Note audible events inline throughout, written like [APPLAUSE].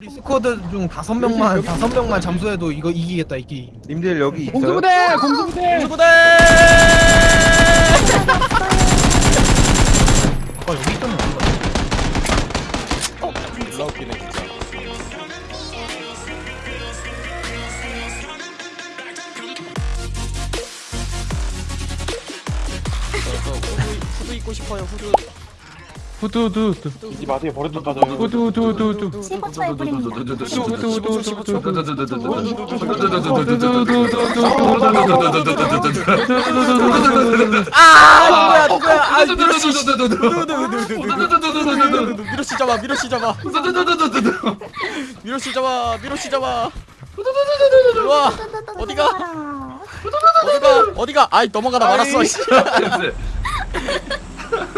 우리 스쿼드 중 다섯 명만 다섯 명만 잠수해도 이거 이기겠다 이 게임. 님들 여기 있어요? 공수부대 공수부대 공수부대 아까 여기 있던 애 어디 갔지? 졸라 웃기네 진짜 저, 저 후드, 후드 입고 싶어요 후드 후두두두 이지 마세요 버릇 빠져요 후두두두두 15초에 뿌립니다. 아 누구야 누구야 아 미로씨 미로씨 잡아 미로씨 잡아 미로씨 잡아 미로씨 잡아 일로와 어디가 어디가 어디가 아이 넘어가다 말았어 씨.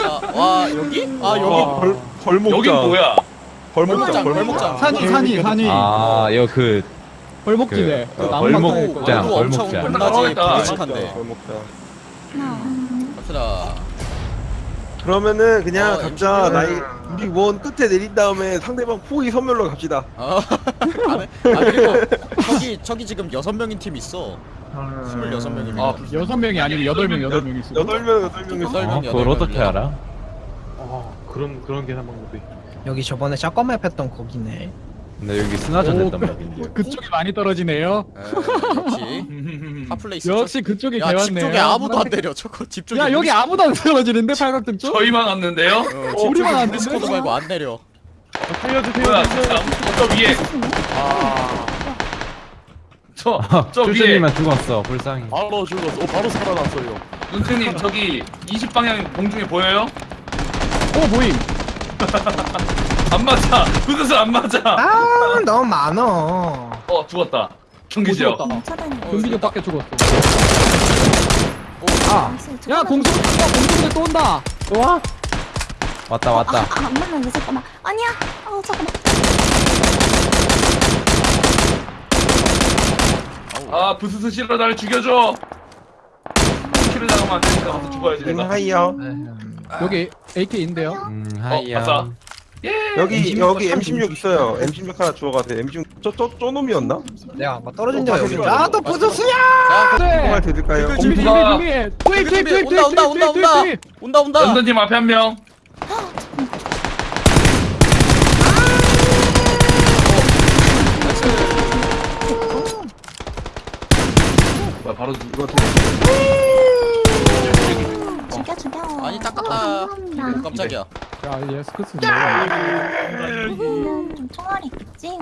아, 와 여기? 아 여기? 벌, 벌목장. 여긴 뭐야? 벌목장 벌목장 벌목장. 벌목장. 산이 산이 산이. 아, 이거 그 벌목지대 그, 그 어, 나무 벌목- 막고 있고. 장, 얼굴 엄청 벌목장. 혼나지? 따라오겠다. 부직한데 벌목장. 갑시다 그러면은 그냥 어, 각자 MC는- 나이 우리 원 끝에 내린 다음에 상대방 포위 선멸로 갑시다 아, [LAUGHS] 안 해? 아 그리고 저기 저기 지금 여섯 명인 팀 있어 스물여섯 명이면 아, 여섯 명이 아니고 여덟 명 여덟 명이 있어 여덟 명 여덟 명이 여덟 어, 명, 그걸 여덟 어떻게. 알아? 아 그런 그런 계산 방법이 여기 저번에 샷건 맵 했던 거기네. 근데 여기 스나전 오, 했단 말인데. 그쪽이 많이 떨어지네요 에, 역시 [LAUGHS] 핫플레이스 역시 그쪽이 야, 집 개왔네 쪽에 아무도 안 내려. 저거 집 쪽에. 야 여기 아무도 안 떨어지는데 팔각등 쪽? 저희만 왔는데요? 어, 집 우리만 쪽에 안 디스코드? 말고 안 내려. 살려주세요 뭐야 진짜 저 위에 저저 위에 쭈쭈님만 죽었어, 불쌍히. 바로 죽었어 오 바로 살아났어요 눈트님 저기 20방향 공중에 보여요? 오 모임 [LAUGHS] 안 맞아 그것은 안 맞아 아 너무 많어. 어 죽었다 차단이. 경기적 밖에 죽었어 아, 야 공수부대 또 온다, 공수부대 또 온다 와 왔다, 왔다. 아, 안 맞는데 잠깐만. 아니야. 어 잠깐만. 아 부스스 실러 날 죽여줘 키를 당하면 안 되니까 가서 죽어야지 님 내가 하이요 여기 AK인데요 음, 어, 하이야. 아싸. 여기 M16 여기 참 M16 있어요 M16 하나 주워가세요 M16 저저 쪼놈이었나? 내가 아마 떨어진 데가 어, 여기. 자, 네 정말 드릴까요? 그- 준비 준비 공부가- 준비 투입 투입 투입 온다 온다 온다 온다 온다 온다. 런던팀 앞에 한 명 뭐야 바로 이거 죽여 죽여. 아니 딱 어, 갔다. 깜짝이야. 야 얘 스크스 이거는 총알이 있겠지?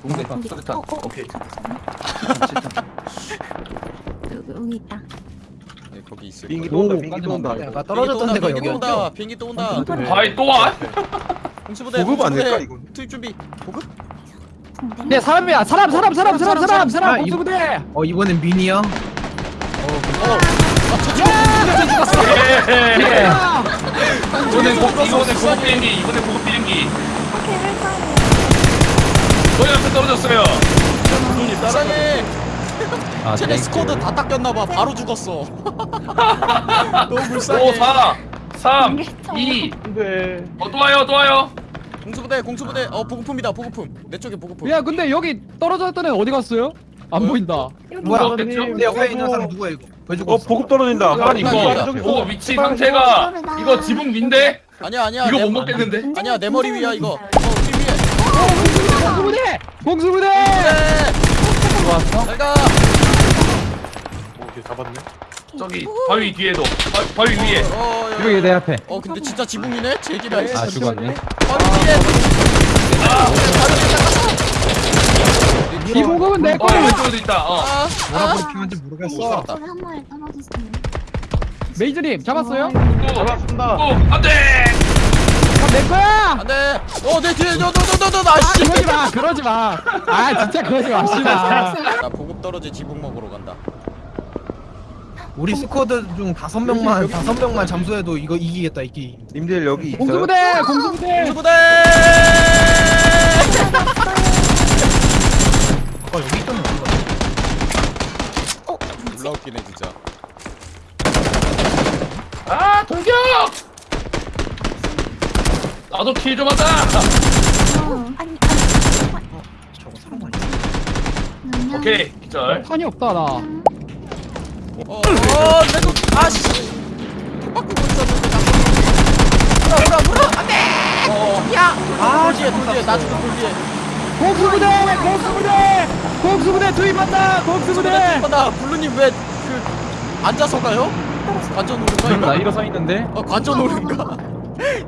동대 여기 어, 어, 오케이 여기, 여기 있다. 네, 거기 있을 비행기. 또 온다 오, 비행기 또 온다. 내가 떨어졌던 데가 비행기 또 여기였죠. 온다. 비행기 또 온다. 바이 또 와? 보급 안. 될까, 이거? 투입 준비. 보급? 네 사람이야 사람 사람 사람 사람 사람 아, 사람 공수부대 어 이번엔 미니야. 어. 아, 저 공수부대 죽었어. 예. 야! 이번엔 고 이번엔 고급 비행기 이번엔 고급 비행기. 저희 앞에 떨어졌어요 불쌍해. [LAUGHS] 아, 쟤네. 스쿼드 다 닦였나봐. 바로 죽었어. [LAUGHS] [LAUGHS] 너무 불쌍해. 5 4 3 2 네. 어, 또 와요 또 와요 공수부대 공수부대. 어 보급품이다 보급품. 내 쪽에 보급품. 야 근데 여기 떨어졌던 애는 어디 갔어요? 안? 보인다 뭐야? 내 옆에 있는 사람 누구야 이거? 어 보급 떨어진다 아니 이거- 이거 이거 위치 상태가 이거 지붕 위인데 아니야 아니야. 이거 내- 못 먹겠는데 아니야 내 머리 위야 이거. 어뒤 위에. 공수부대 공수부대 네. 들어왔어? 잘 가. 오케이 잡았네 저기 바위 뒤에도 바, 바위 위에 어, 야, 여기 내 앞에. 어 근데 진짜 지붕이네? 제기라 아, 죽었네. 바로 뒤에 이 공급은 내어 거야 왼쪽에도 있다 어 아, 뭐라 아. 브리핑한지 모르겠어. 살았다. 저기 한 마리 떨어졌어요. 메이저님 잡았어요? 잡았습니다 오 안돼 그럼 내 거야 안돼 어내 뒤에 너너너너너 아 아씨 그러지 마 그러지 마 아 진짜 그러지 맙시다 나 보급 떨어지 지붕 먹으러 간다 우리 스쿼드 중 다섯 명만 다섯 명만 잠수해도 이거 이기겠다 이 게임. 님들 여기 있어요? 공수부대 공수부대 공수부대 아까 여기 있던 애 어디 갔지? 어, 졸라 웃기네 진짜 아 돌격 나도 킬 좀 하자 어, 아니, 아니. 오케이 기절 탄이 없다 나 어, 어, 내도 아씨. 바꾸고 있었는데 나. 물어, 물어, 물어. 안 돼. 야. 아, 돌돌 나중에 돌 뒤에. 공수부대 공수부대 공수부대 투입한다 공수부대 나 블루님 왜 그 앉아서 가요? 관전 오른가 나? 일어서 있는데 어, 관전 오른가? [LAUGHS]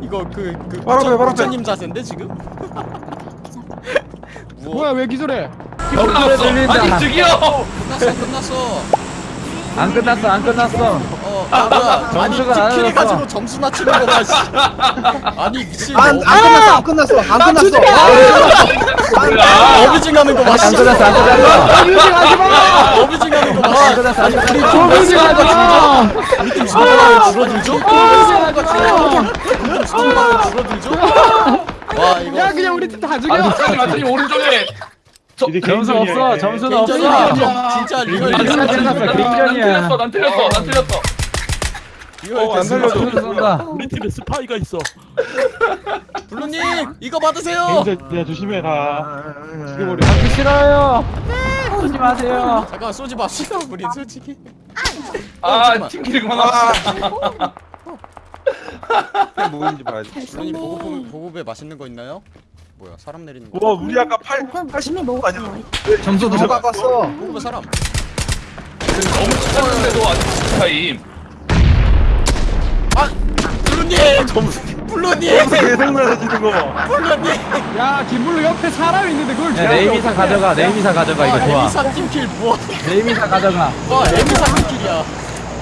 이거 그그 바로 앞에, 바로. 부처님 자세인데 지금? [LAUGHS] 뭐야 왜 기절해 끝났어 들린다. 아니 저기요 끝났어, 끝났어. 안 끝났어 안 끝났어 어, 아, 뭐야? 아니 나눠졌어. 가지고 점수 낮추는 거 봐. 씨. 아니 미친. 안, 어, 안 끝났어 안 끝났어 안 끝났어 아, 어비징하는 거 봐. 안 끝났어 안 끝났어 유지하지 마 어비징하는 거 봐. 안 끝났어 안 끝났어 유지하지마 우리 팀 수준만 줄어들죠? 우리 팀 수준만 줄어들죠? 와 이거 야 그냥 우리 팀다 죽여 마트님 오른쪽에 점수 없어 점수는 없어. 진짜 리얼 아니, 난. 틀렸어 난 틀렸어 난 틀렸어 어, 안 살려줘. 우리 팀에 스파이가 있어. [LAUGHS] 블루님 이거 받으세요. 야 조심해라. 죽여버려. 받기 싫어요 쏘지 마세요 잠깐 쏘지 맙시다 우리 솔직히. 아 잠깐만. 팀킬이 그만합시다 이게 뭐인지 봐야지 블루님 보급 보급에 맛있는 거 있나요? 뭐야 사람 내리는 거? 와 우리 아까 8 그럼 80 이미 거 아니야. 점수 너무 깎았어 보급에 사람. 너무 착했는데도 아직 타임 아 블루님! 블루님! 계속 날아지는 거 블루님. 야 김블루 옆에 사람 있는데 그걸 야 네이미사 가져가 네이미사 가져가 이거 와 좋아. 에미사 팀킬 무엇? 네이미사 가져가. 와 에미사 팀킬이야.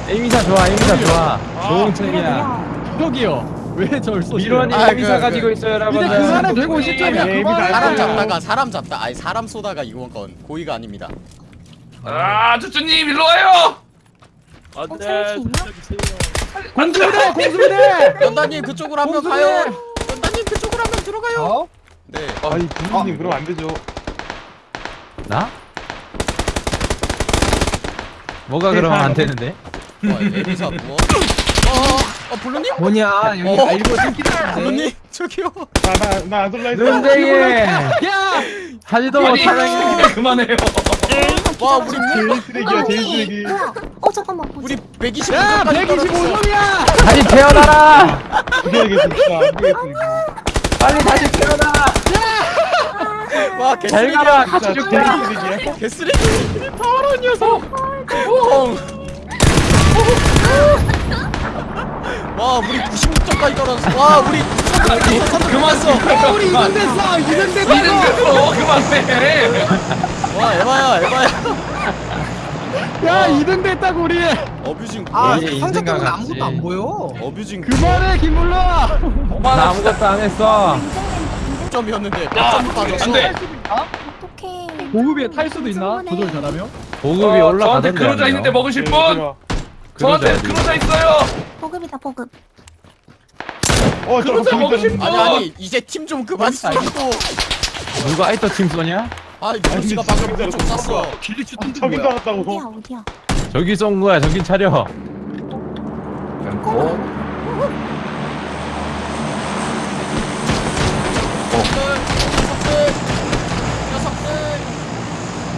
에이미사 좋아 에이미사 좋아. 좋은 책이야. 저기요. 왜 저를 쏘지 미로님 아, 에이미사 그, 가지고 그. 있어요 이제 여러분들 그만해 150점이야 에이, 그만해. 사람 잡다가 사람 잡다. 아니 사람 쏘다가 이건 건 고의가 아닙니다. 아 주주님 일로 와요! 안돼. 어, 있나? 공수부대 공수부대 연다님 그쪽으로 한 명 공수부대! 가요. 연다님 그쪽으로 한 명 들어가요. 어? 네. 아니 부모님 그럼 안 되죠. 나? 뭐가 그러면 안 되는데? 와 에미사 무엇? 어, 어 블루님? 뭐냐 여기 어? 일부러 팀킬했는데 블루님 저기요. 나나나안 돌라 했어. 눈쟁이 야 하지도 못하는 그만해요 와 우리 제일 쓰레기야 어, 제일 이- 쓰레기. 뭐야? 어 잠깐만. 우리 125점까지 야 떨어졌어. 125점이야 다시 태어나라 죽여야겠어 진짜 안 되겠어. 빨리 다시 태어나 와잘 개쓰레기. 가라 같이 진짜 죽자 제일 쓰레기야. 개쓰레기. 더러운 녀석. 뽕. 와 우리 96점까지 떨어졌어. 와 우리 그만 써. 어 우리 2등 됐어 2등 됐어 어 그만해 와 에바야 에바야. 야 2등 됐다고 우리 어뷰징 아 이게 상자 때문에 같이. 아무것도 안 보여 어뷰징 그만해 김블루 나 아무것도 안 했어 점이었는데 몇야점 빠졌어. 안돼 어떡해. 보급에 탈 수도 있나? 조절 잘하면? 보급이 저한테 올라가던데 그러자 있는데 먹으실 분 저한테 그러자 그러자 있어요 보급이다 보급. 어 그러자 보이잖아. 분 아니 아니 이제 팀 좀 그만 쏘고. 누가 아이터 팀 쏘냐? 아 씨가 방금 좀 쐈어. 길리 슈팅 저기 뭐야 어디야 나왔다고. 어디야? 저기 쏜 거야 저긴 차려 녀석들 녀석들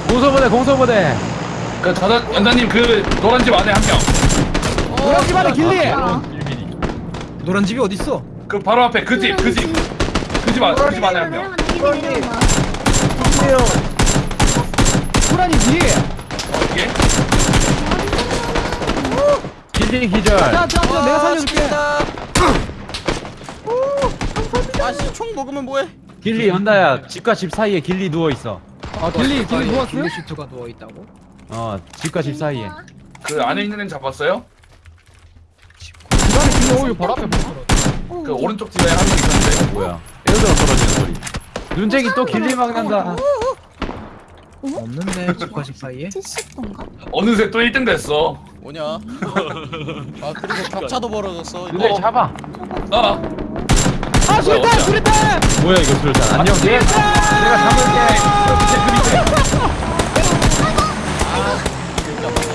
공소부대 공소부대 그 저는 연다님 그 노란 집 안에 한명그 노란 집 안에 길리. 노란 집이 어딨어? 그 바로 앞에 그 집 그 집. 그 집 안에 그 집 안에 한명. 좋네요 호란이 뒤에. 이게? 길리 기절. 자 자 자 내가 살려줄게. 아씨 총 먹으면 뭐해? 길리 연다야 집과 집 사이에 길리 누워 있어. 아 ghillie ghillie 누웠어? ghillie suit가 누워 있다고? 어 집과 집 사이에. 그 안에 있는 애는 잡았어요? 오유 바로 앞에 보여 그 오른쪽 집에 한 명 있었는데 뭐야? airdrop 떨어지는 소리. 눈쟁이 또 ghillie 막는다. 없는데 집과 집 사이에? 70도인가? 어느새 또 1등 됐어. 뭐냐? [LAUGHS] 아 그리고 격차도 벌어졌어. 이거 눈쟁이 잡아. 아 아 수류탄 수류탄! 뭐야 이거 술잔 안녕 내, 내가 잡을게.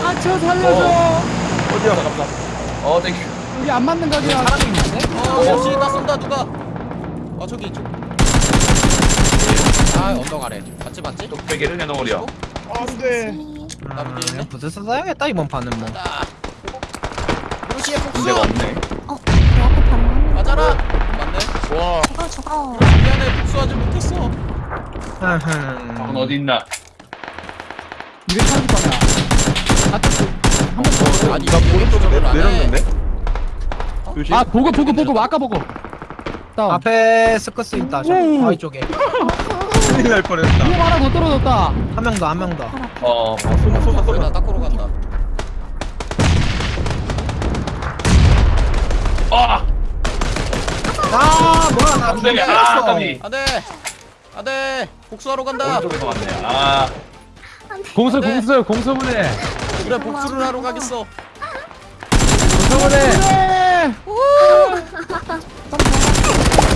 아저 살려줘. 어디야? 어 thank you 우리 안 맞는 각이야 사람이 있는데? 어 역시 나 쏜다 누가 아 저기 저기 아 언덕 아래 맞지 맞지? 뚝배기를 내놓으렴 안돼 나 문제 있네. 아, VSS 써야겠다 이번 판은 뭐 나 루시의 복수 문제가 없네. 어, 내 앞에 반응. 맞아라 맞네 와 저거 저거. 미안해 복수하지 못했어 넌 흠흠. 어디 있나? 230방이야 아니 나 이게 오른쪽으로 복수를 내, 안 해. 내렸는데? 조심. 아 보급 보급 보급 아까 보급 다운. 앞에 스커스 있다. 저 오. 바위 쪽에. 큰일 날 뻔했다. 보급 하나 더 떨어졌다. 한 명 더 한 명더. 어, 쏘나 쏘나 거의 다 쏘나 닦으러 간다. 아! 아 뭐야 나 깜짝이야. 아, 깜짝이. 안 돼. 안 돼. 복수하러 간다. 오른쪽에서 왔네. 아, 공수 안 돼. 공수 공수 보내 그래 복수를 하러 가겠어. 공수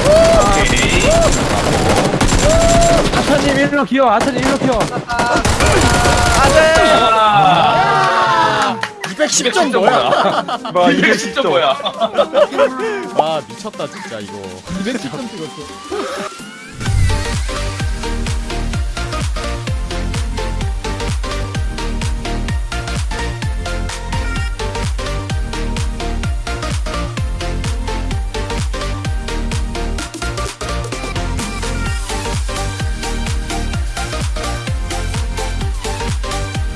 오케이. 아차님 일로 키워 아차님 일로 키워 아, 210점 뭐야? 진짜 진짜 뭐야? 아 미쳤다 진짜 이거. 210점 찍었어